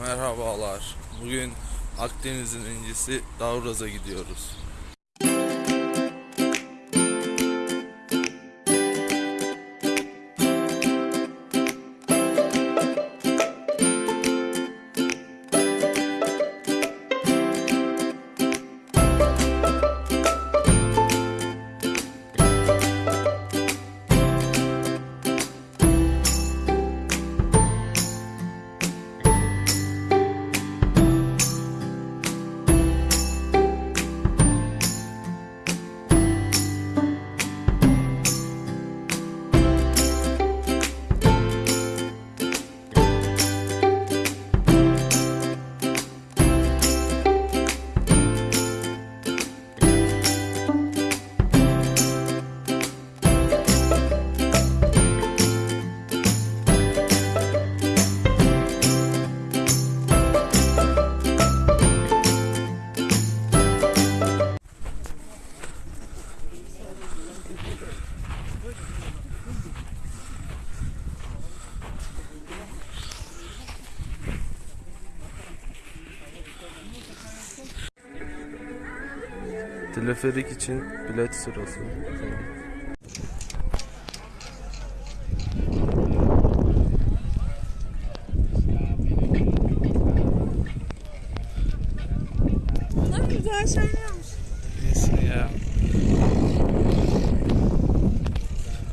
Merhabalar. Bugün Akdeniz'in incisi Davraz'a gidiyoruz. Teleferik için bilet sırası. Bunlar güzel şeylermiş. Neyse ya.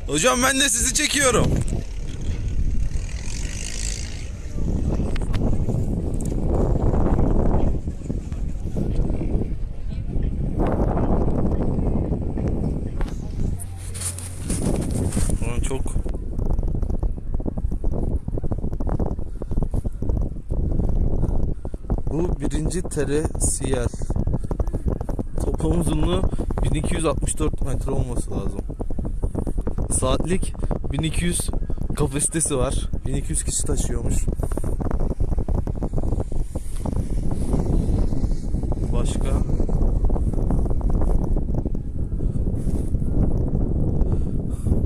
Hocam ben de sizi çekiyorum. Ulan çok Bu birinci tere siyel. Toplam uzunluğu 1264 metre olması lazım. Saatlik 1200 kapasitesi var. 1200 kişi taşıyormuş.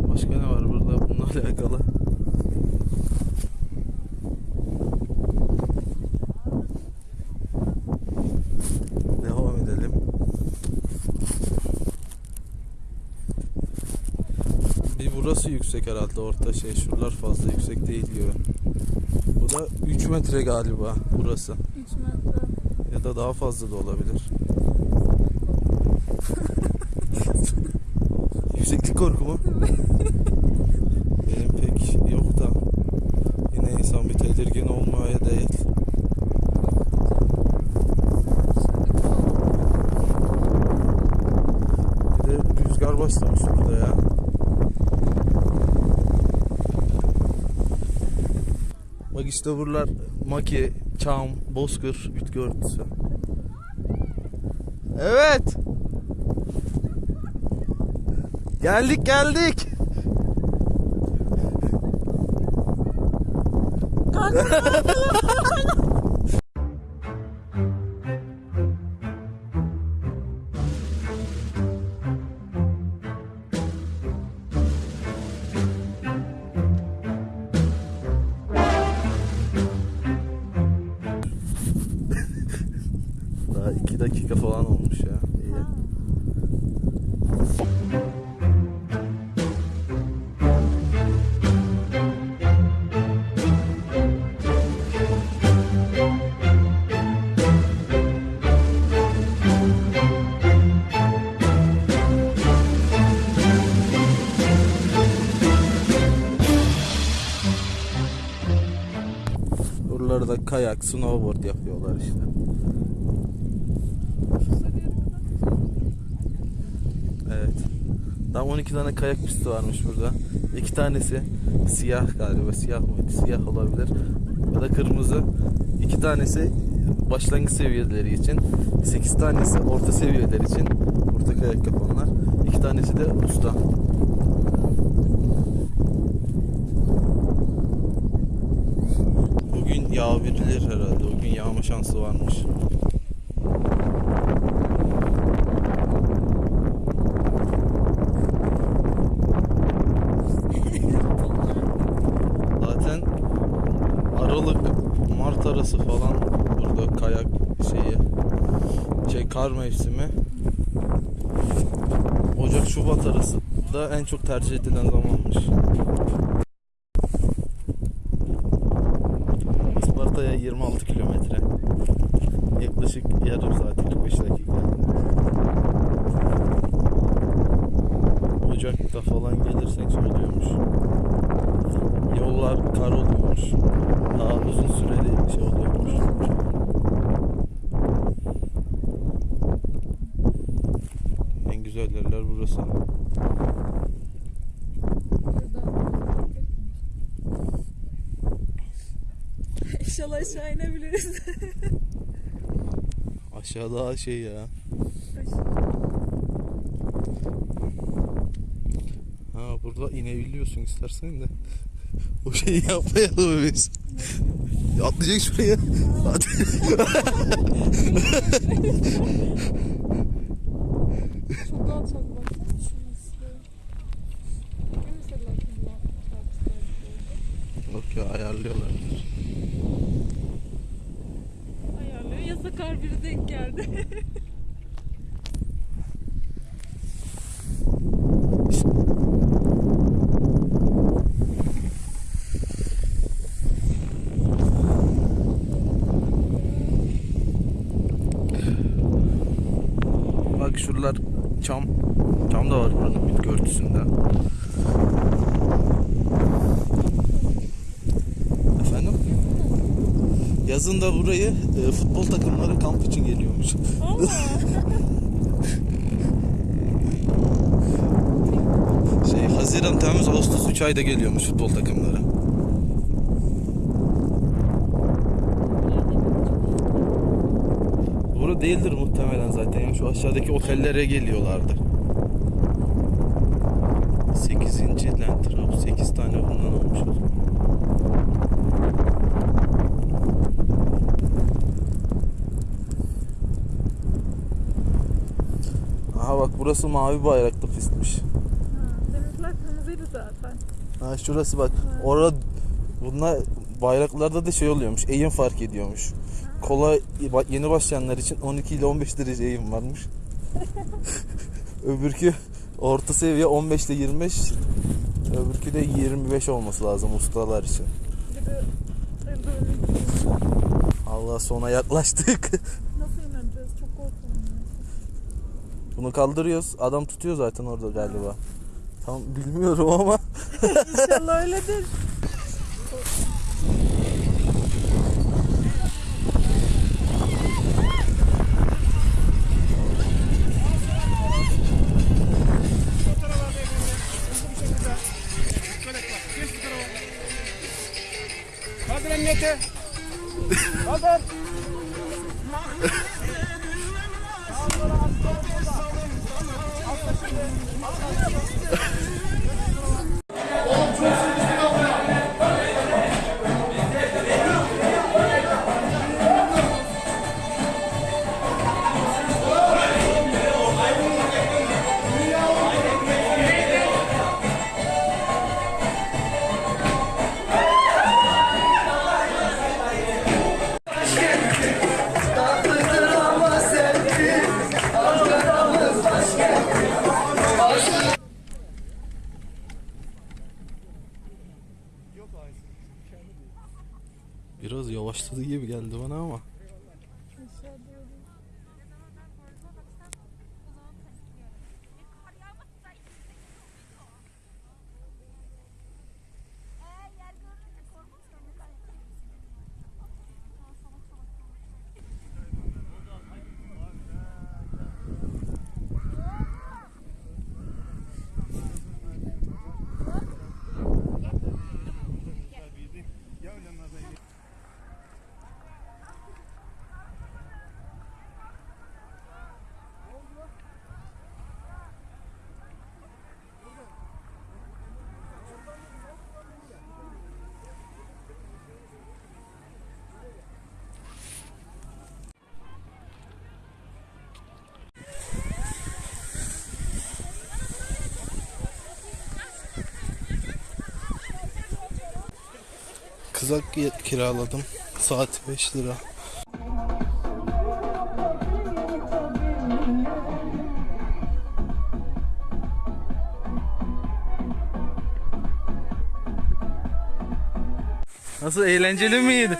Başka ne var burada bununla alakalı? Devam edelim. Bir burası yüksek herhalde orta şey şuralar fazla yüksek değil gibi. Bu da 3 metre galiba burası. 3 metre. Ya da daha fazla da olabilir. Yükseklik korku mu? Benim pek yok da. Yine insan bir tedirgin olmaya değil. Bir de rüzgar başlamış burada ya. Buralar Maki, Çam, Bozkır, Ütgü örtüsü. Evet. Geldik geldik. Daha dakika falan olmuş ya. İyi. Buralarda kayak, snowboard yapıyorlar işte. Evet. Tam 12 tane kayak pisti varmış burada. İki tanesi siyah galiba. Siyah mıydı? Siyah olabilir. Ya da kırmızı. İki tanesi başlangıç seviyeleri için. 8 tanesi orta seviyeler için. Orta kayak yapanlar. İki tanesi de usta. Bugün yağabilir herhalde. Bugün yağma şansı varmış. Zaten Aralık, Mart arası falan burada kayak şeyi kar mevsimi Ocak Şubat arası da en çok tercih edilen zamanmış. Isparta'ya 26 kilometre. Yaklaşık yarım saat 45 dakika. Ocak'ta falan gelirsek oluyormuş. Yollar kar oluyormuş. Daha uzun süreli şey oluyormuş. Güzel yerler burası. İnşallah aşağı inebiliriz. Aşağıda şey ya. Ha burada inebiliyorsun istersen de. O şeyi yapmayalım biz. Atlayacak şuraya. Hadi. Çok alçak baksana şurası. Ne mesela bunlar çarpışlar Yok ya ayarlıyorlardır. Ayarlıyor. Ya sakar biri denk geldi. Bak şuralar çam. Çam da var buranın bitki örtüsünde. Efendim? Yazın da burayı e, futbol takımları kamp için geliyormuş. Şey Haziran, Temmuz, Ağustos 3 ayda geliyormuş futbol takımları. Bura değildir muhtemelen zaten. Yani şu aşağıdaki otellere geliyorlardı. 8. Land Trap 8 tane bundan olmuş o zaman. Aha bak burası mavi bayraklı pistmiş. Denizler kırmızıydı zaten. Ha şurası bak. Orada bunlar bayraklarda da şey oluyormuş. Eğim fark ediyormuş. Kolay yeni başlayanlar için 12 ile 15 derece eğim varmış. Öbürkü orta seviye 15 ile 25. Öbürkü de 25 olması lazım ustalar için. Allah sona yaklaştık. Nasıl ineceğiz? Çok korkuyorum. Bunu kaldırıyoruz. Adam tutuyor zaten orada galiba. Tam bilmiyorum ama İnşallah öyledir. Kaldır emniyete. Yavaşladı gibi geldi bana ama. Aşağı diyorum. Kızak kiraladım. Saat 5 lira. Nasıl eğlenceli miydi?